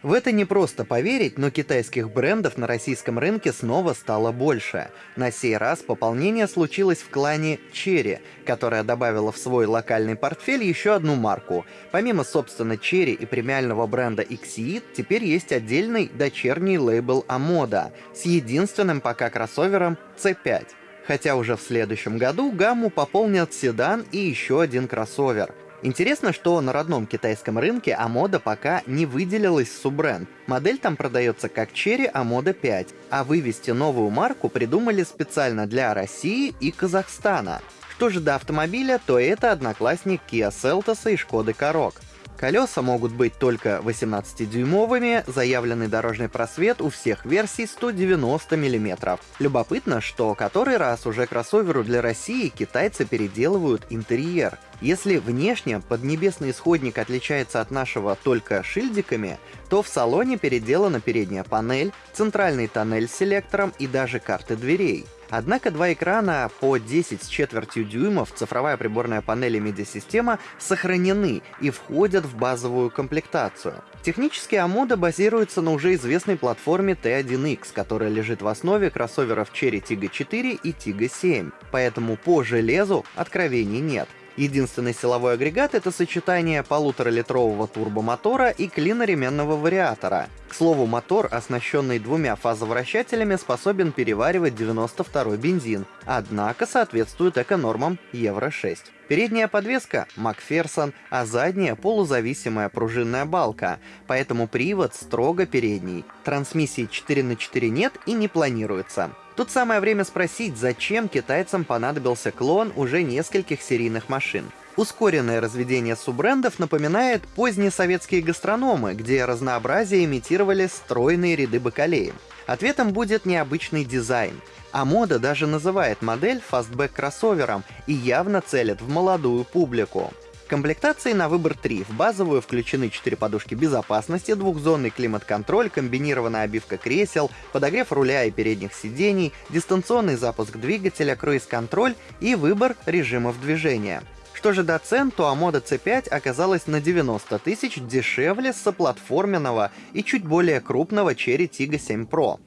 В это не просто поверить, но китайских брендов на российском рынке снова стало больше. На сей раз пополнение случилось в клане Cherry, которая добавила в свой локальный портфель еще одну марку. Помимо, собственно, Cherry и премиального бренда Xeed, теперь есть отдельный дочерний лейбл Amoda с единственным пока кроссовером C5. Хотя уже в следующем году гамму пополнят седан и еще один кроссовер — Интересно, что на родном китайском рынке Амода пока не выделилась суббренд. Модель там продается как Cherry Амода 5, а вывести новую марку придумали специально для России и Казахстана. Что же до автомобиля, то это одноклассник Kia Seltos и Шкоды Karoq. Колеса могут быть только 18-дюймовыми, заявленный дорожный просвет у всех версий 190 мм. Любопытно, что который раз уже кроссоверу для России китайцы переделывают интерьер. Если внешне поднебесный исходник отличается от нашего только шильдиками, то в салоне переделана передняя панель, центральный тоннель с селектором и даже карты дверей. Однако два экрана по 10 с четвертью дюймов, цифровая приборная панель и медиасистема сохранены и входят в базовую комплектацию. Технически Амода базируется на уже известной платформе T1X, которая лежит в основе кроссоверов Cherry Tiggo 4 и Tiggo 7, поэтому по железу откровений нет. Единственный силовой агрегат — это сочетание полуторалитрового турбомотора и клиноременного вариатора. К слову, мотор, оснащенный двумя фазовращателями, способен переваривать 92-й бензин, однако соответствует эко-нормам Евро-6. Передняя подвеска — Макферсон, а задняя — полузависимая пружинная балка, поэтому привод строго передний. Трансмиссии 4 на 4 нет и не планируется. Тут самое время спросить, зачем китайцам понадобился клон уже нескольких серийных машин. Ускоренное разведение суббрендов напоминает поздние советские гастрономы, где разнообразие имитировали стройные ряды бакалеи. Ответом будет необычный дизайн. Omoda даже называет модель фастбэк-кроссовером и явно целит в молодую публику. Комплектации на выбор 3. В базовую включены 4 подушки безопасности, двухзонный климат-контроль, комбинированная обивка кресел, подогрев руля и передних сидений, дистанционный запуск двигателя, круиз-контроль и выбор режимов движения. Что же до цен, то Omoda C5 оказалась на 90 тысяч дешевле соплатформенного и чуть более крупного Chery Tiggo 7 Pro.